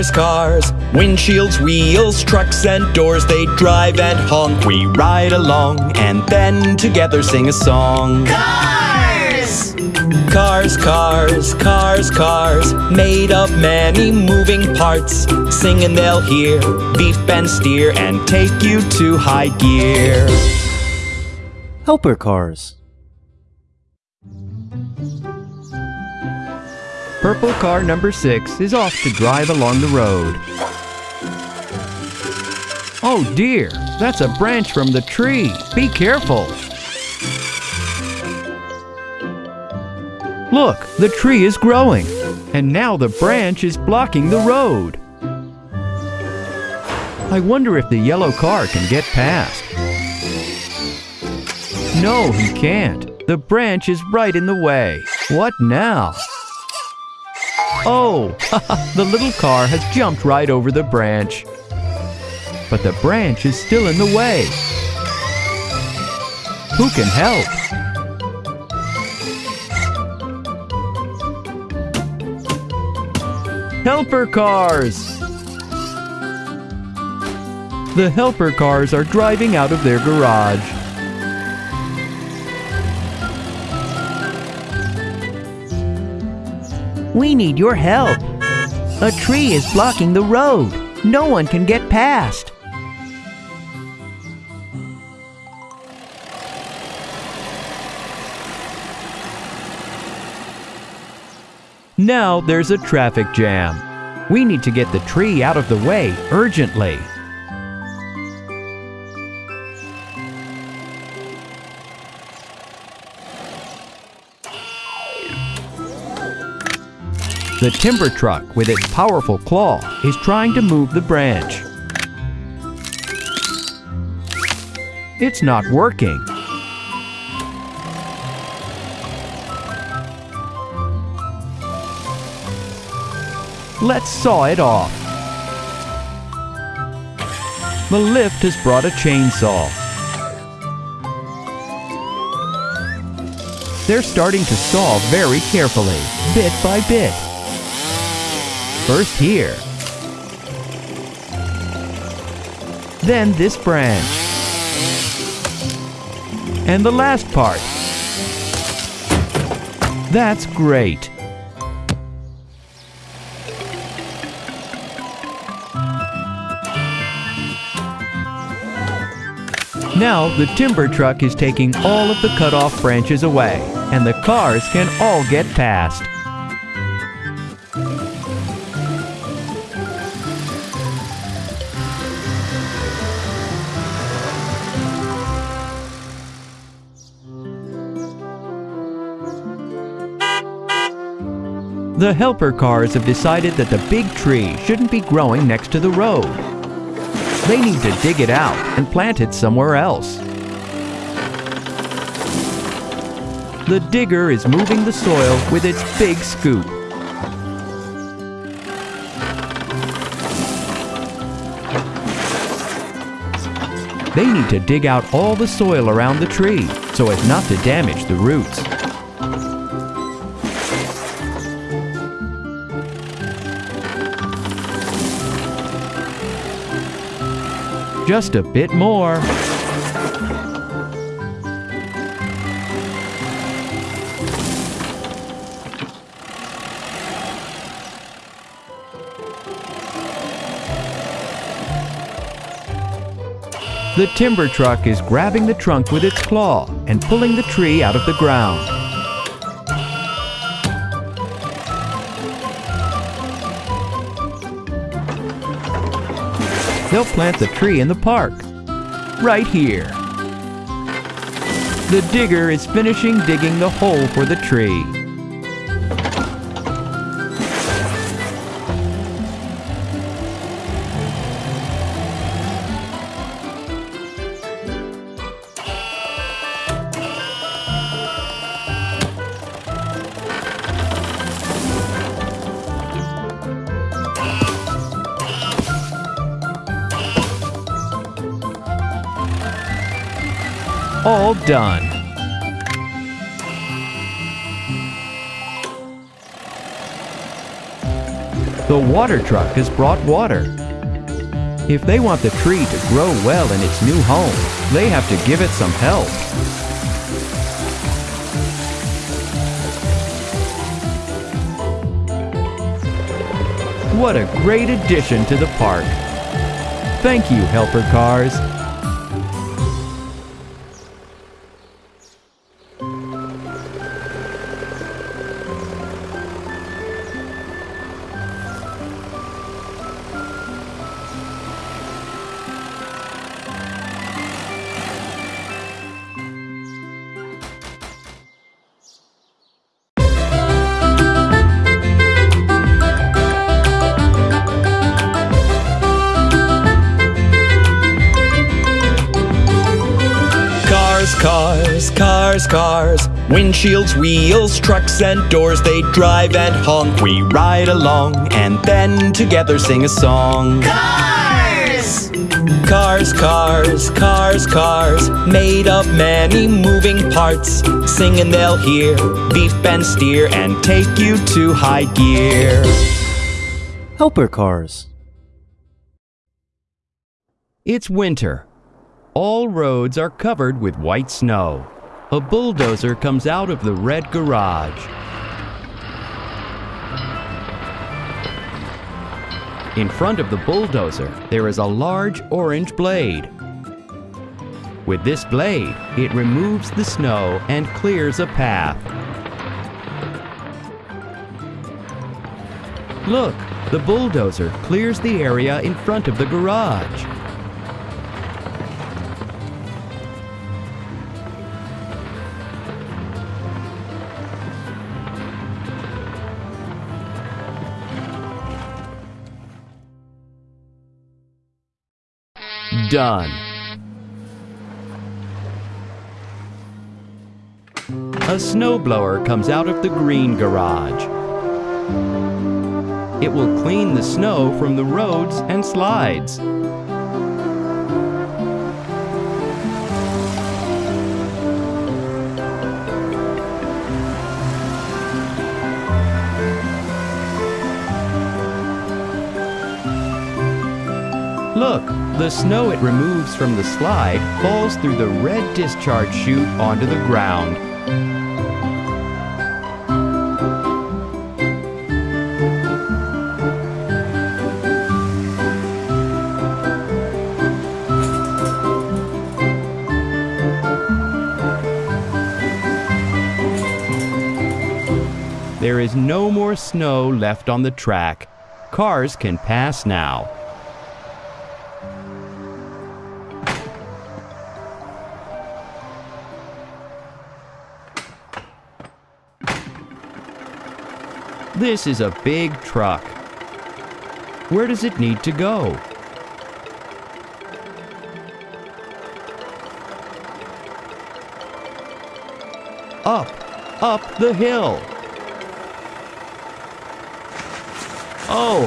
Cars, cars, windshields, wheels, trucks and doors, they drive and honk. We ride along and then together sing a song. Cars! Cars, cars, cars, cars, made of many moving parts. Singing they'll hear, beep and steer, and take you to high gear. Helper cars. Purple car number six is off to drive along the road. Oh dear, that's a branch from the tree. Be careful. Look, the tree is growing, and now the branch is blocking the road. I wonder if the yellow car can get past. No, he can't. The branch is right in the way. What now? Oh, the little car has jumped right over the branch. But the branch is still in the way. Who can help? Helper cars! The helper cars are driving out of their garage. We need your help. A tree is blocking the road. No one can get past. Now there's a traffic jam. We need to get the tree out of the way urgently. The timber truck with its powerful claw is trying to move the branch. It's not working. Let's saw it off. The lift has brought a chainsaw. They're starting to saw very carefully, bit by bit. First here. Then this branch. And the last part. That's great. Now the timber truck is taking all of the cut off branches away, and the cars can all get past. The helper cars have decided that the big tree shouldn't be growing next to the road. They need to dig it out and plant it somewhere else. The digger is moving the soil with its big scoop. They need to dig out all the soil around the tree so as not to damage the roots. Just a bit more. The timber truck is grabbing the trunk with its claw and pulling the tree out of the ground. They'll plant the tree in the park, right here. The digger is finishing digging the hole for the tree. All done. The water truck has brought water. If they want the tree to grow well in its new home, they have to give it some help. What a great addition to the park! Thank you, helper cars. Windshields, wheels, trucks, and doors. They drive and honk. We ride along and then together sing a song. Cars! Cars, cars, cars, cars. Made of many moving parts. Sing and they'll hear. Beep and steer and take you to high gear. Helper cars. It's winter. All roads are covered with white snow. A bulldozer comes out of the red garage. In front of the bulldozer, there is a large orange blade. With this blade, it removes the snow and clears a path. Look, the bulldozer clears the area in front of the garage. Done. A snowblower comes out of the green garage. It will clean the snow from the roads and slides. Look, the snow it removes from the slide falls through the red discharge chute onto the ground. There is no more snow left on the track. Cars can pass now. This is a big truck. Where does it need to go? Up, up the hill. Oh,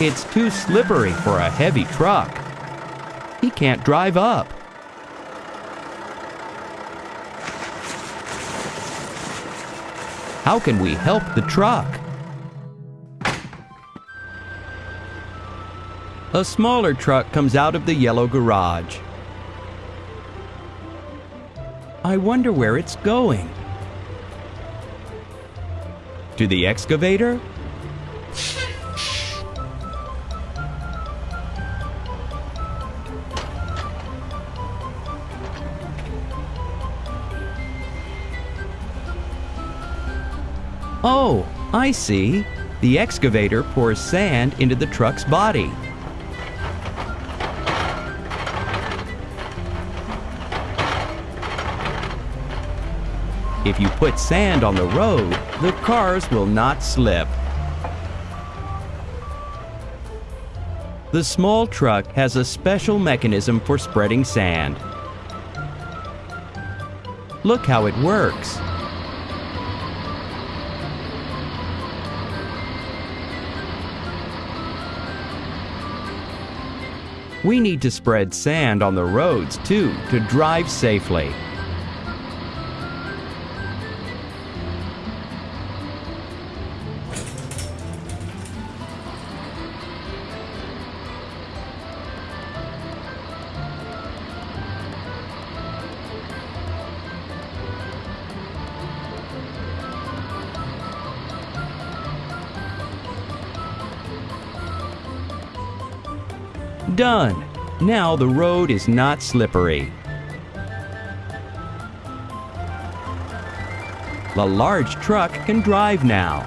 it's too slippery for a heavy truck. He can't drive up. How can we help the truck? A smaller truck comes out of the yellow garage. I wonder where it's going. To the excavator? Oh, I see. The excavator pours sand into the truck's body. If you put sand on the road, the cars will not slip. The small truck has a special mechanism for spreading sand. Look how it works. We need to spread sand on the roads too to drive safely. Done. Now the road is not slippery. The large truck can drive now.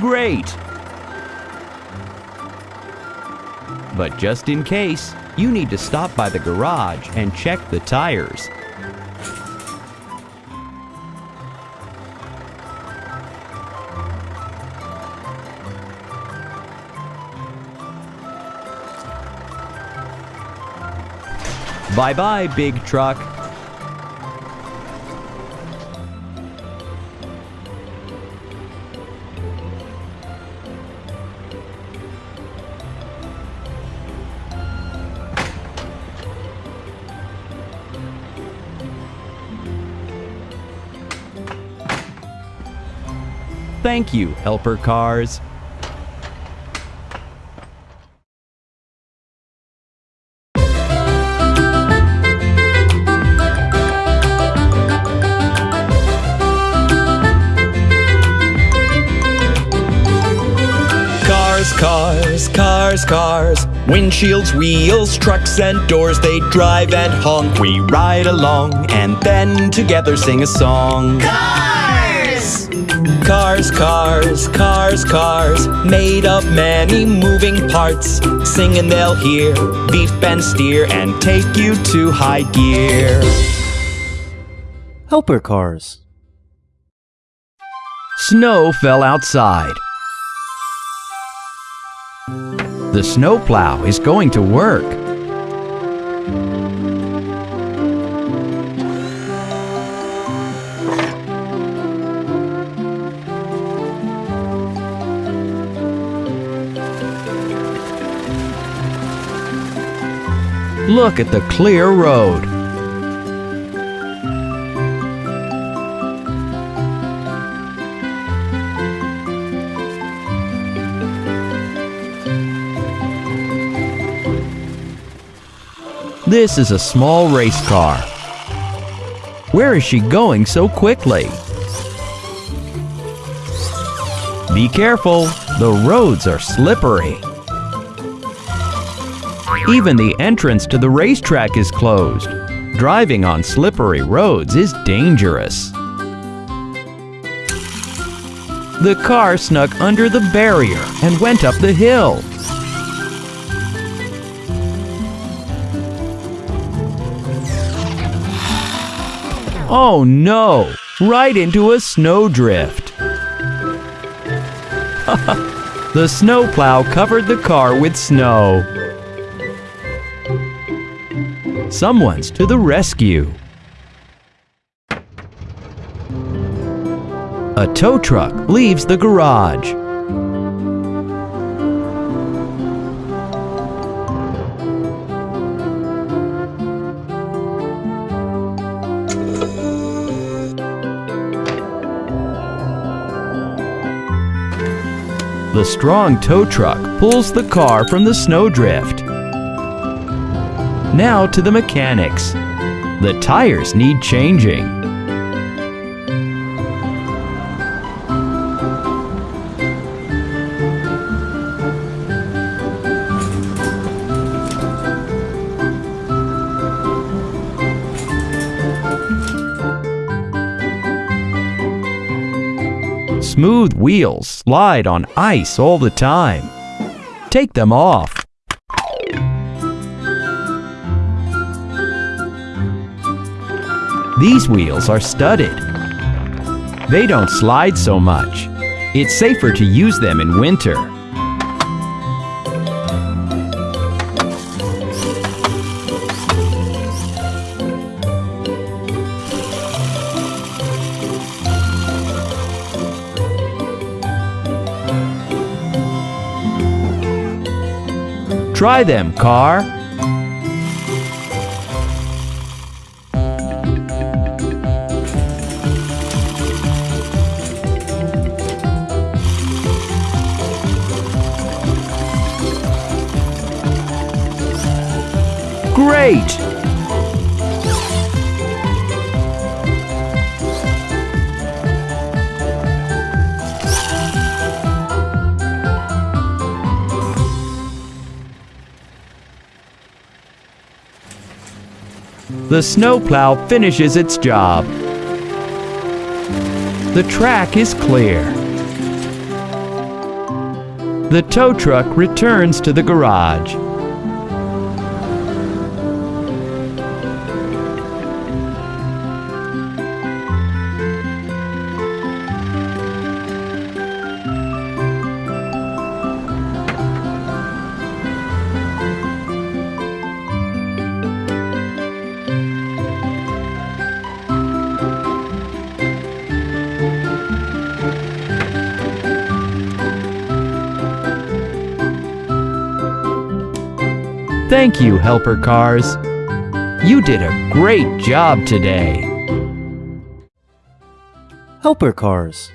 Great! But just in case, you need to stop by the garage and check the tires. Bye bye, big truck. Thank you, helper cars. Cars, cars, cars. Windshields, wheels, trucks, and doors. They drive and honk. We ride along and then together sing a song. Cars! Cars, cars, cars, cars. Made of many moving parts. Sing and they'll hear. Beep and steer and take you to high gear. Helper cars. Snow fell outside. The snowplow is going to work. Look at the clear road. This is a small race car. Where is she going so quickly? Be careful, the roads are slippery. Even the entrance to the racetrack is closed. Driving on slippery roads is dangerous. The car snuck under the barrier and went up the hill. Oh no! Right into a snowdrift. the snowplow covered the car with snow. Someone's to the rescue. A tow truck leaves the garage. The strong tow truck pulls the car from the snowdrift. Now to the mechanics. The tires need changing. Smooth wheels slide on ice all the time. Take them off. These wheels are studded. They don't slide so much. It's safer to use them in winter. Try them, car. Great! The snowplow finishes its job. The track is clear. The tow truck returns to the garage. Thank you, helper cars. You did a great job today. Helper cars.